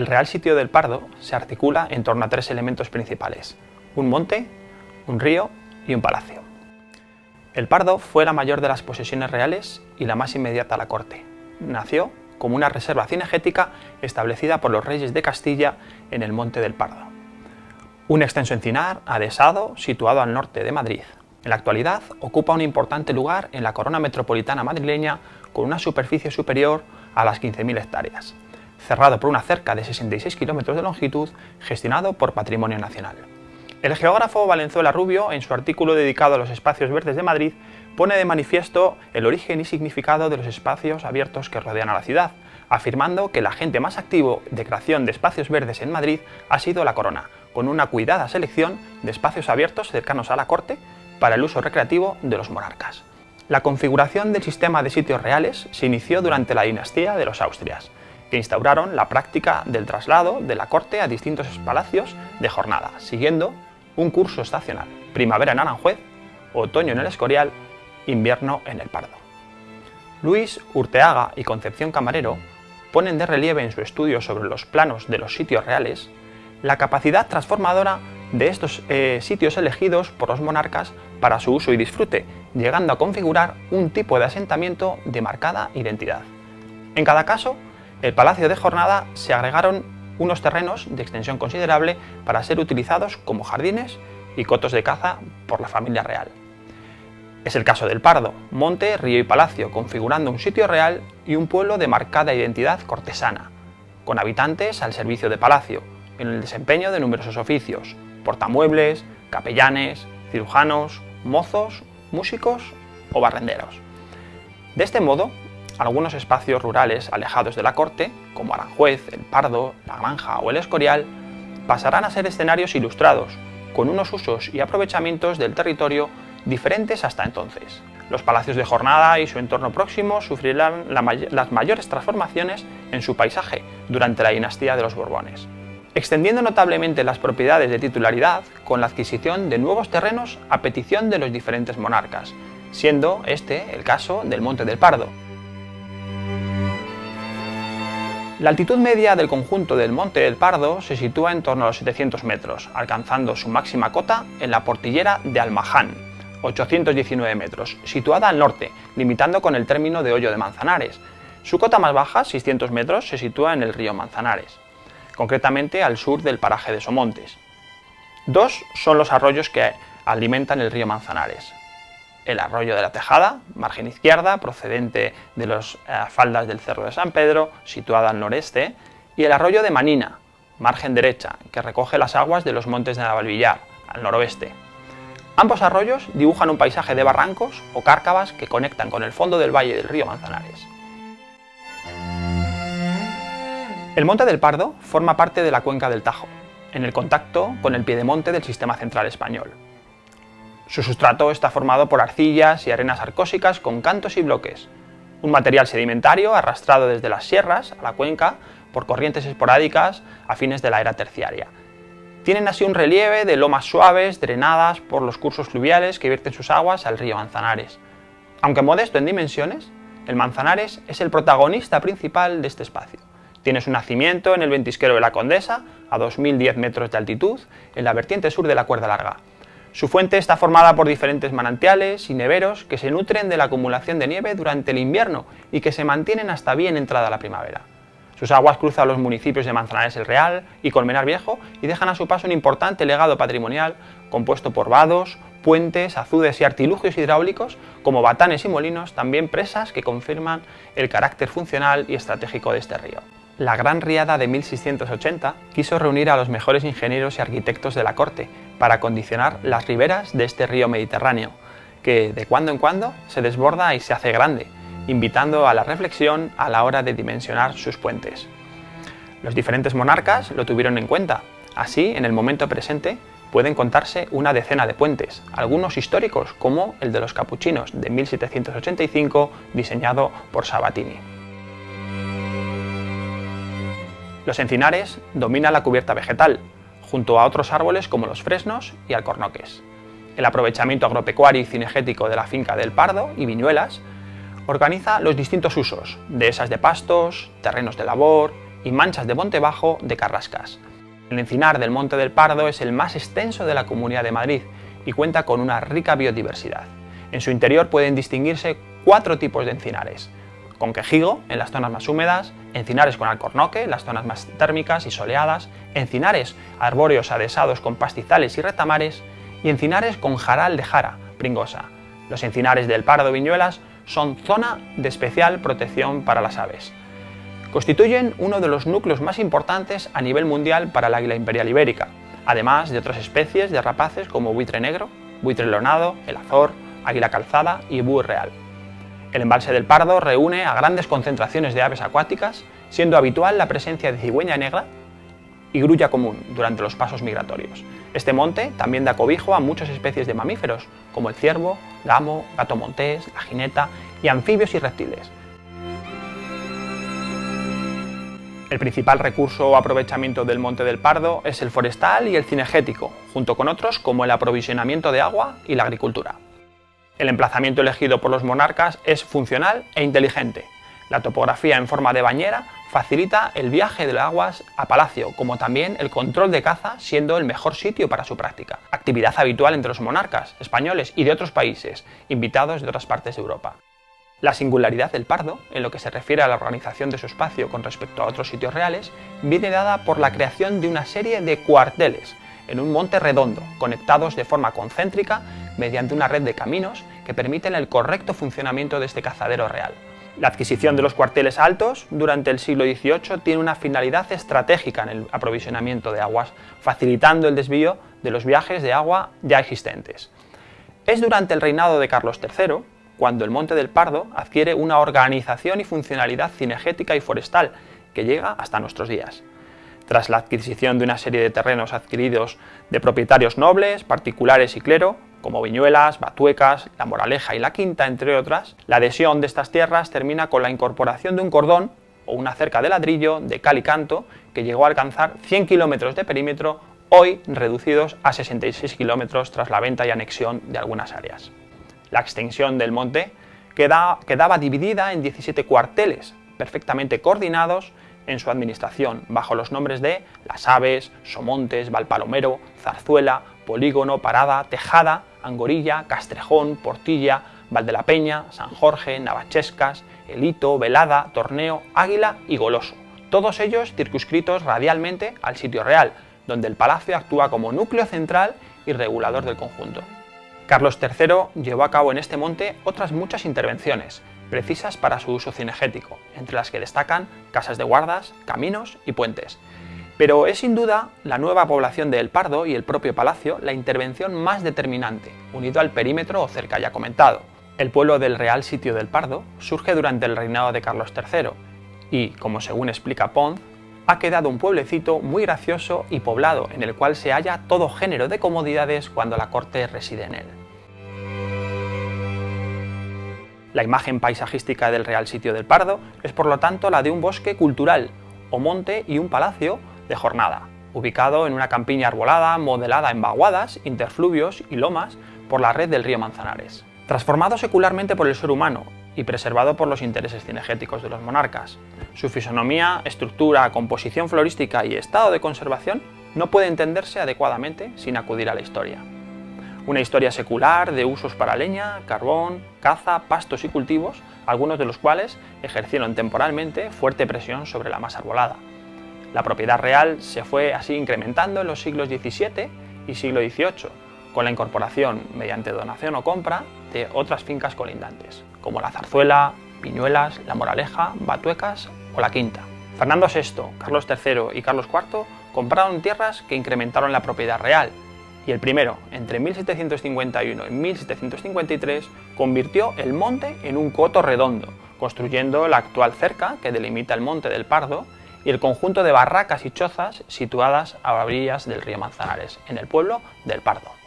El Real Sitio del Pardo se articula en torno a tres elementos principales, un monte, un río y un palacio. El Pardo fue la mayor de las posesiones reales y la más inmediata a la corte. Nació como una reserva cinegética establecida por los reyes de Castilla en el Monte del Pardo. Un extenso encinar adhesado situado al norte de Madrid. En la actualidad ocupa un importante lugar en la corona metropolitana madrileña con una superficie superior a las 15.000 hectáreas cerrado por una cerca de 66 kilómetros de longitud, gestionado por Patrimonio Nacional. El geógrafo Valenzuela Rubio, en su artículo dedicado a los espacios verdes de Madrid, pone de manifiesto el origen y significado de los espacios abiertos que rodean a la ciudad, afirmando que el agente más activo de creación de espacios verdes en Madrid ha sido la corona, con una cuidada selección de espacios abiertos cercanos a la corte para el uso recreativo de los monarcas. La configuración del sistema de sitios reales se inició durante la dinastía de los Austrias, que instauraron la práctica del traslado de la corte a distintos palacios de jornada, siguiendo un curso estacional, primavera en Aranjuez, otoño en el Escorial, invierno en el Pardo. Luis Urteaga y Concepción Camarero ponen de relieve en su estudio sobre los planos de los sitios reales la capacidad transformadora de estos eh, sitios elegidos por los monarcas para su uso y disfrute, llegando a configurar un tipo de asentamiento de marcada identidad. En cada caso, el Palacio de Jornada se agregaron unos terrenos de extensión considerable para ser utilizados como jardines y cotos de caza por la familia real. Es el caso del Pardo, monte, río y palacio, configurando un sitio real y un pueblo de marcada identidad cortesana, con habitantes al servicio de palacio, en el desempeño de numerosos oficios, portamuebles, capellanes, cirujanos, mozos, músicos o barrenderos. De este modo, algunos espacios rurales alejados de la corte, como Aranjuez, El Pardo, La Granja o El Escorial, pasarán a ser escenarios ilustrados, con unos usos y aprovechamientos del territorio diferentes hasta entonces. Los palacios de jornada y su entorno próximo sufrirán las mayores transformaciones en su paisaje durante la dinastía de los Borbones, extendiendo notablemente las propiedades de titularidad con la adquisición de nuevos terrenos a petición de los diferentes monarcas, siendo este el caso del Monte del Pardo, La altitud media del conjunto del Monte del Pardo se sitúa en torno a los 700 metros, alcanzando su máxima cota en la portillera de Almaján, 819 metros, situada al norte, limitando con el término de Hoyo de Manzanares. Su cota más baja, 600 metros, se sitúa en el río Manzanares, concretamente al sur del paraje de Somontes. Dos son los arroyos que alimentan el río Manzanares, el arroyo de la Tejada, margen izquierda, procedente de las eh, faldas del Cerro de San Pedro, situada al noreste, y el arroyo de Manina, margen derecha, que recoge las aguas de los montes de Navalvillar, al noroeste. Ambos arroyos dibujan un paisaje de barrancos o cárcavas que conectan con el fondo del valle del río Manzanares. El Monte del Pardo forma parte de la cuenca del Tajo, en el contacto con el piedemonte del sistema central español. Su sustrato está formado por arcillas y arenas arcósicas con cantos y bloques, un material sedimentario arrastrado desde las sierras a la cuenca por corrientes esporádicas a fines de la era terciaria. Tienen así un relieve de lomas suaves drenadas por los cursos fluviales que vierten sus aguas al río Manzanares. Aunque modesto en dimensiones, el Manzanares es el protagonista principal de este espacio. Tiene su nacimiento en el ventisquero de la Condesa, a 2.010 metros de altitud, en la vertiente sur de la Cuerda Larga, su fuente está formada por diferentes manantiales y neveros que se nutren de la acumulación de nieve durante el invierno y que se mantienen hasta bien entrada la primavera. Sus aguas cruzan los municipios de Manzanares el Real y Colmenar Viejo y dejan a su paso un importante legado patrimonial compuesto por vados, puentes, azudes y artilugios hidráulicos como batanes y molinos, también presas que confirman el carácter funcional y estratégico de este río. La Gran Riada de 1680 quiso reunir a los mejores ingenieros y arquitectos de la corte para condicionar las riberas de este río Mediterráneo, que de cuando en cuando se desborda y se hace grande, invitando a la reflexión a la hora de dimensionar sus puentes. Los diferentes monarcas lo tuvieron en cuenta, así en el momento presente pueden contarse una decena de puentes, algunos históricos como el de los capuchinos de 1785 diseñado por Sabatini. Los encinares dominan la cubierta vegetal, junto a otros árboles como los fresnos y alcornoques. El aprovechamiento agropecuario y cinegético de la finca del Pardo y Viñuelas organiza los distintos usos, dehesas de pastos, terrenos de labor, y manchas de monte bajo de carrascas. El encinar del Monte del Pardo es el más extenso de la Comunidad de Madrid y cuenta con una rica biodiversidad. En su interior pueden distinguirse cuatro tipos de encinares, con quejigo en las zonas más húmedas, encinares con alcornoque en las zonas más térmicas y soleadas, encinares arbóreos adesados con pastizales y retamares y encinares con jaral de jara, pringosa. Los encinares del Pardo Viñuelas son zona de especial protección para las aves. Constituyen uno de los núcleos más importantes a nivel mundial para el águila imperial ibérica, además de otras especies de rapaces como buitre negro, buitre leonado, el azor, águila calzada y búho real. El embalse del Pardo reúne a grandes concentraciones de aves acuáticas, siendo habitual la presencia de cigüeña negra y grulla común durante los pasos migratorios. Este monte también da cobijo a muchas especies de mamíferos, como el ciervo, gamo, gato montés, la jineta y anfibios y reptiles. El principal recurso o aprovechamiento del Monte del Pardo es el forestal y el cinegético, junto con otros como el aprovisionamiento de agua y la agricultura. El emplazamiento elegido por los monarcas es funcional e inteligente. La topografía en forma de bañera facilita el viaje de las aguas a palacio, como también el control de caza siendo el mejor sitio para su práctica. Actividad habitual entre los monarcas españoles y de otros países, invitados de otras partes de Europa. La singularidad del Pardo, en lo que se refiere a la organización de su espacio con respecto a otros sitios reales, viene dada por la creación de una serie de cuarteles en un monte redondo, conectados de forma concéntrica mediante una red de caminos que permiten el correcto funcionamiento de este cazadero real. La adquisición de los cuarteles altos durante el siglo XVIII tiene una finalidad estratégica en el aprovisionamiento de aguas, facilitando el desvío de los viajes de agua ya existentes. Es durante el reinado de Carlos III cuando el Monte del Pardo adquiere una organización y funcionalidad cinegética y forestal que llega hasta nuestros días. Tras la adquisición de una serie de terrenos adquiridos de propietarios nobles, particulares y clero, como Viñuelas, Batuecas, La Moraleja y La Quinta, entre otras, la adhesión de estas tierras termina con la incorporación de un cordón o una cerca de ladrillo de cal y canto que llegó a alcanzar 100 kilómetros de perímetro, hoy reducidos a 66 kilómetros tras la venta y anexión de algunas áreas. La extensión del monte, quedaba dividida en 17 cuarteles, perfectamente coordinados en su administración, bajo los nombres de Las Aves, Somontes, Valpalomero, Zarzuela, Polígono, Parada, Tejada, Angorilla, Castrejón, Portilla, Valde la Peña, San Jorge, Navachescas, Elito, Velada, Torneo, Águila y Goloso, todos ellos circunscritos radialmente al sitio real, donde el palacio actúa como núcleo central y regulador del conjunto. Carlos III llevó a cabo en este monte otras muchas intervenciones, precisas para su uso cinegético, entre las que destacan casas de guardas, caminos y puentes. Pero es sin duda la nueva población de El Pardo y el propio palacio la intervención más determinante, unido al perímetro o cerca ya comentado. El pueblo del Real Sitio del Pardo surge durante el reinado de Carlos III y, como según explica Pons, ha quedado un pueblecito muy gracioso y poblado en el cual se halla todo género de comodidades cuando la corte reside en él. La imagen paisajística del Real Sitio del Pardo es por lo tanto la de un bosque cultural, o monte y un palacio de jornada, ubicado en una campiña arbolada modelada en vaguadas, interfluvios y lomas por la red del río Manzanares. Transformado secularmente por el ser humano y preservado por los intereses cinegéticos de los monarcas, su fisonomía, estructura, composición florística y estado de conservación no puede entenderse adecuadamente sin acudir a la historia. Una historia secular de usos para leña, carbón, caza, pastos y cultivos, algunos de los cuales ejercieron temporalmente fuerte presión sobre la masa arbolada. La propiedad real se fue así incrementando en los siglos XVII y siglo XVIII, con la incorporación, mediante donación o compra, de otras fincas colindantes, como la Zarzuela, Piñuelas, La Moraleja, Batuecas o La Quinta. Fernando VI, Carlos III y Carlos IV compraron tierras que incrementaron la propiedad real y el primero, entre 1751 y 1753, convirtió el monte en un coto redondo, construyendo la actual cerca que delimita el monte del Pardo y el conjunto de barracas y chozas situadas a orillas del río Manzanares, en el pueblo del Pardo.